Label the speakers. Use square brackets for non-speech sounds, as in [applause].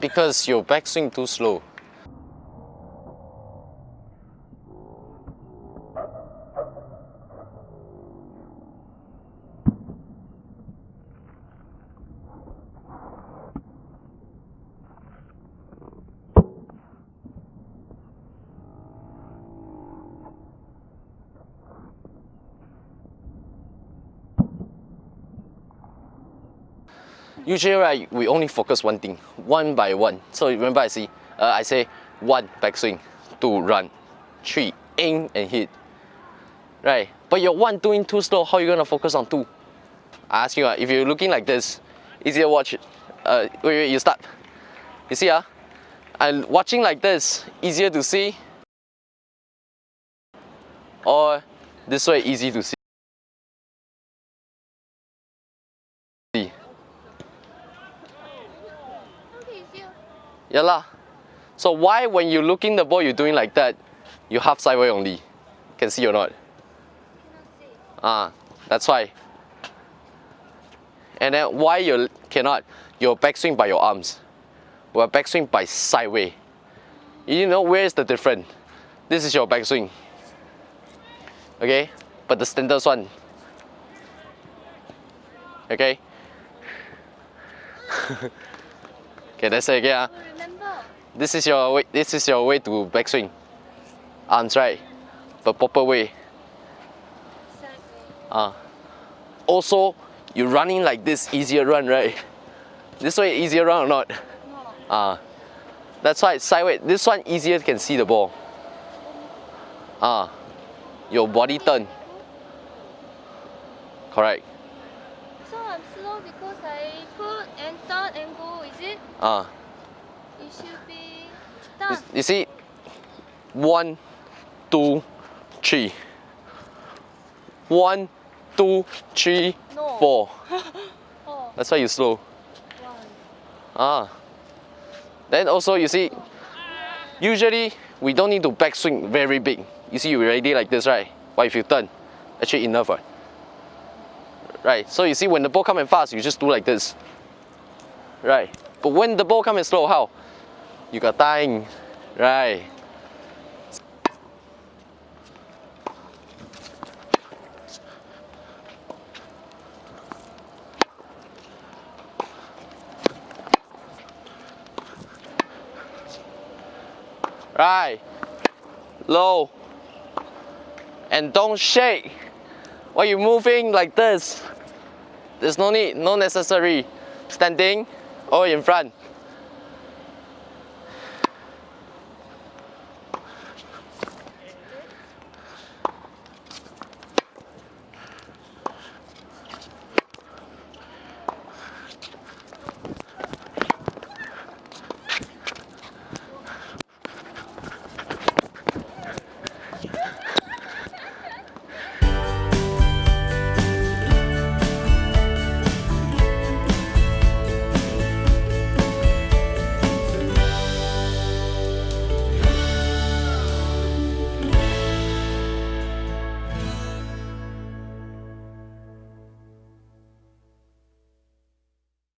Speaker 1: Because your backswing too slow. Usually, right, we only focus one thing, one by one. So remember, I see, uh, I say one backswing, two run, three aim and hit. Right, but your one doing too slow. How you gonna focus on two? I ask you, uh, if you're looking like this, easier watch. Uh, wait, wait, you start. You see, ah, uh, and watching like this, easier to see, or this way, easy to see. Yeah lah. So why when you looking the ball you're doing like that, you half sideways only? Can see or not? Ah, that's why. And then why you cannot? Your backswing by your arms. Well, backswing by sideways. You know where is the difference? This is your backswing. Okay? But the standard one. Okay? [laughs] okay, let's say again. Uh. This is your way, this is your way to backswing. Arms right, but proper way. Uh, also, you running like this easier run, right? This way easier run or not?
Speaker 2: No.
Speaker 1: Uh, that's why sideways. This one easier can see the ball. Ah. Uh, your body turn. Correct.
Speaker 2: I'm slow because I put and turn and go, is it?
Speaker 1: Ah.
Speaker 2: It should be
Speaker 1: you, you see, one, two, three. One, two, three,
Speaker 2: no.
Speaker 1: four. [laughs]
Speaker 2: oh.
Speaker 1: That's why you slow.
Speaker 2: One.
Speaker 1: Ah. Then also you see, usually we don't need to backswing very big. You see, you ready like this, right? But if you turn, actually enough, right? Right. So you see, when the ball coming fast, you just do like this. Right. But when the ball coming slow, how? you got time, right? Right, low, and don't shake. While you moving like this, there's no need, no necessary. Standing or in front.